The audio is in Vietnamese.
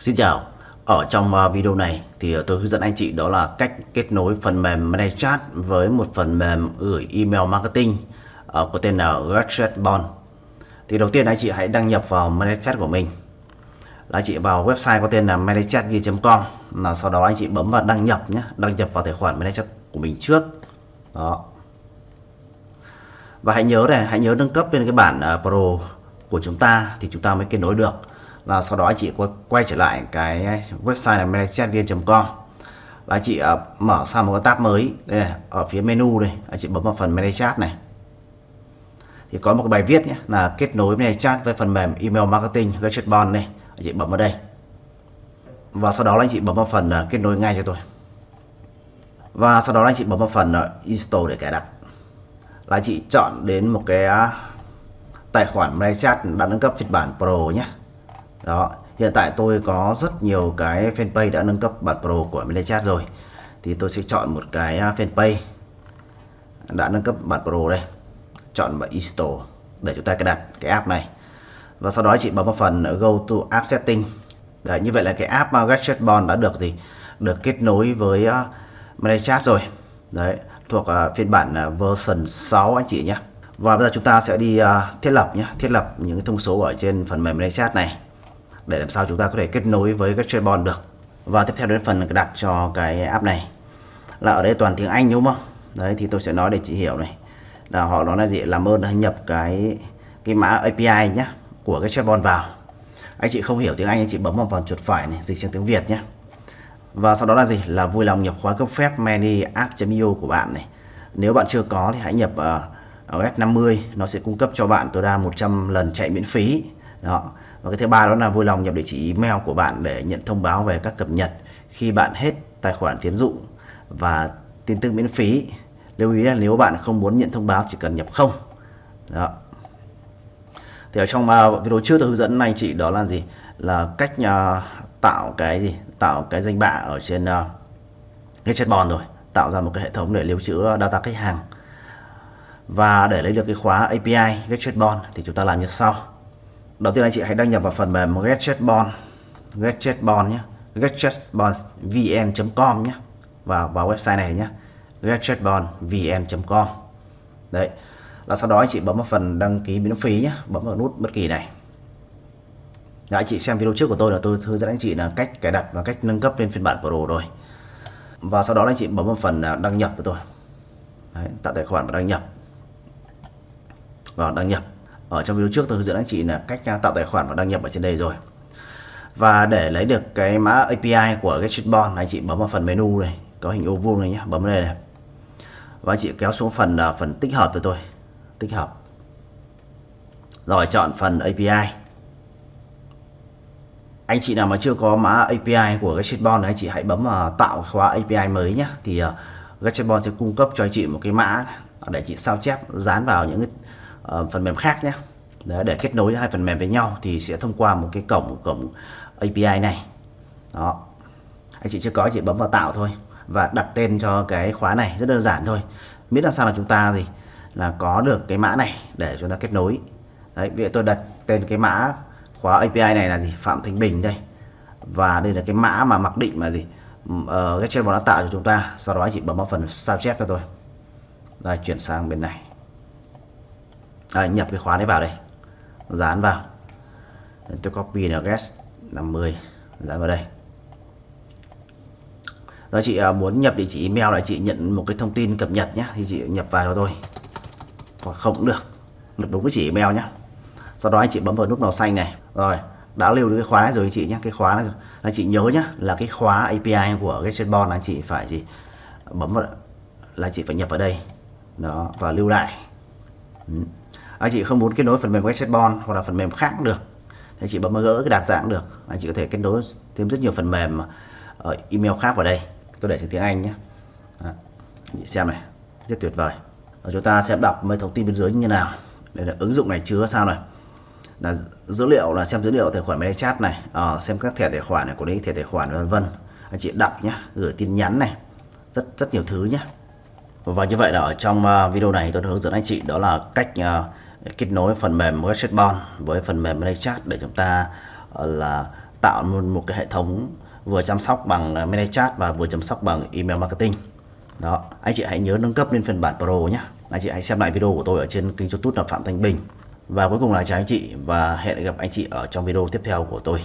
Xin chào, ở trong à, video này thì tôi hướng dẫn anh chị đó là cách kết nối phần mềm ManyChat với một phần mềm gửi email marketing à, có tên là GetJetBond. Thì đầu tiên anh chị hãy đăng nhập vào ManyChat của mình. Là anh chị vào website có tên là ManyChat.com là sau đó anh chị bấm vào đăng nhập nhé, đăng nhập vào tài khoản ManyChat của mình trước. Đó. Và hãy nhớ này, hãy nhớ nâng cấp lên cái bản à, Pro của chúng ta thì chúng ta mới kết nối được là sau đó anh chị quay trở lại cái website là managechatvn.com là anh chị uh, mở sang một cái tab mới. Đây này ở phía menu đây. Anh chị bấm vào phần manage chat này. Thì có một cái bài viết nhé là kết nối manage chat với phần mềm email marketing GetJetBond này. Anh chị bấm vào đây. Và sau đó là anh chị bấm vào phần uh, kết nối ngay cho tôi. Và sau đó là anh chị bấm vào phần uh, install để cài đặt. Là anh chị chọn đến một cái uh, tài khoản ManyChat đã nâng cấp phiên bản Pro nhé đó hiện tại tôi có rất nhiều cái fanpage đã nâng cấp bản Pro của ManyChat rồi. Thì tôi sẽ chọn một cái à, fanpage đã nâng cấp bản Pro đây. Chọn vào install để chúng ta cài đặt cái app này. Và sau đó chị bấm vào phần go to app setting. Đấy, như vậy là cái app à, Gadget Bond đã được gì? Được kết nối với à, uh, ManyChat rồi. Đấy thuộc uh, phiên bản uh, version 6 anh chị nhé. Và bây giờ chúng ta sẽ đi uh, thiết lập nhé. Thiết lập những thông số ở trên phần mềm ManyChat này để làm sao chúng ta có thể kết nối với các chơi được. Và tiếp theo đến phần đặt cho cái app này là ở đây toàn tiếng Anh đúng không? Đấy thì tôi sẽ nói để chị hiểu này. Là họ nói là gì? Làm ơn nhập cái cái mã API nhé của cái chatbot vào. Anh chị không hiểu tiếng Anh anh chị bấm vào phần chuột phải này dịch sang tiếng Việt nhé và sau đó là gì? Là vui lòng nhập khóa cấp phép many app.io của bạn này. Nếu bạn chưa có thì hãy nhập ờ, uh, S50 nó sẽ cung cấp cho bạn tối đa 100 lần chạy miễn phí đó. Và cái thứ ba đó là vui lòng nhập địa chỉ email của bạn để nhận thông báo về các cập nhật khi bạn hết tài khoản tiến dụng và tin tức miễn phí. Lưu ý là nếu bạn không muốn nhận thông báo chỉ cần nhập không. Đó. Thì ở trong uh, video trước tôi hướng dẫn anh chị đó là gì? Là cách uh, tạo cái gì? Tạo cái danh bạ ở trên uh, cái chatbot rồi. Tạo ra một cái hệ thống để lưu trữ data khách hàng. Và để lấy được cái khóa API cái chatbot thì chúng ta làm như sau đầu tiên anh chị hãy đăng nhập vào phần mềm GetJetBond GetJetBond nhé. GetJetBondVN.com nhé. Vào vào website này nhé. GetJetBondVN.com đấy. Là sau đó anh chị bấm vào phần đăng ký miễn phí nhé. Bấm vào nút bất kỳ này. Đã anh chị xem video trước của tôi là tôi hướng dẫn anh chị là cách cài đặt và cách nâng cấp lên phiên bản Pro rồi. Và sau đó anh chị bấm vào phần à, đăng nhập của tôi. Đấy, tạo tài khoản và đăng nhập. Vào đăng nhập ở trong video trước tôi hướng dẫn anh chị là cách à, tạo tài khoản và đăng nhập ở trên đây rồi. Và để lấy được cái mã API của cái Streetbond anh chị bấm vào phần menu này, có hình ô vuông này nhé bấm đây này. Và anh chị kéo xuống phần à, phần tích hợp cho tôi. Tích hợp. Rồi, chọn phần API anh chị nào mà chưa có mã API của cái Streetbond anh chị hãy bấm vào tạo khóa API mới nhé thì à, cái Gatchatbond sẽ cung cấp cho anh chị một cái mã để chị sao chép, dán vào những cái uh, phần mềm khác nhé. Đấy, để kết nối hai phần mềm với nhau thì sẽ thông qua một cái cổng cổng API này. Đó. Anh chị chưa có chị bấm vào tạo thôi và đặt tên cho cái khóa này rất đơn giản thôi. Miễn làm sao là chúng ta gì? Là có được cái mã này để chúng ta kết nối. Đấy vậy tôi đặt tên cái mã khóa API này là gì? Phạm Thanh Bình đây. Và đây là cái mã mà mặc định mà gì? Uh, cái trên nó tạo cho chúng ta. Sau đó anh chị bấm vào phần sao chép cho tôi. Đây chuyển sang bên này à, nhập cái khóa đấy vào đây. Dán vào. Tôi copy address 50 dán vào đây. Rồi chị à, muốn nhập địa chỉ email là chị nhận một cái thông tin cập nhật nhé thì chị nhập vào cho tôi. Hoặc không cũng được. Nhập đúng cái chỉ email nhé. Sau đó anh chị bấm vào nút màu xanh này. Rồi đã lưu được cái khóa rồi chị nhé cái khóa này anh chị nhớ nhé là cái khóa API của cái chatbot anh chị phải gì? Bấm vào là chị phải nhập vào đây. Đó và lưu lại. Ừ anh chị không muốn kết nối phần mềm Westbon hoặc là phần mềm khác cũng được. Thì anh chị bấm gỡ cái đạt dạng cũng được. Anh chị có thể kết nối thêm rất nhiều phần mềm ờ, email khác vào đây. Tôi để trên tiếng Anh nhé. Đó. anh chị xem này. Rất tuyệt vời. Và chúng ta sẽ đọc mấy thông tin bên dưới như nào. Đây là ứng dụng này chứa sao này. Là dữ liệu là xem dữ liệu tài khoản chat này. À, xem các thẻ tài khoản này của đấy thẻ tài khoản vân vân. Anh chị đọc nhé. Gửi tin nhắn này. Rất rất nhiều thứ nhé. Và như vậy là ở trong ờ, video này tôi hướng dẫn anh chị đó là cách uh, kết nối phần mềm Chatbot với phần mềm ManyChat để chúng ta ờ, là tạo một, một cái hệ thống vừa chăm sóc bằng ManyChat và vừa chăm sóc bằng email marketing. Đó anh chị hãy nhớ nâng cấp lên phiên bản Pro nhé anh chị hãy xem lại video của tôi ở trên kênh youtube là Phạm Thanh Bình. Và cuối cùng là chào anh chị và hẹn gặp anh chị ở trong video tiếp theo của tôi.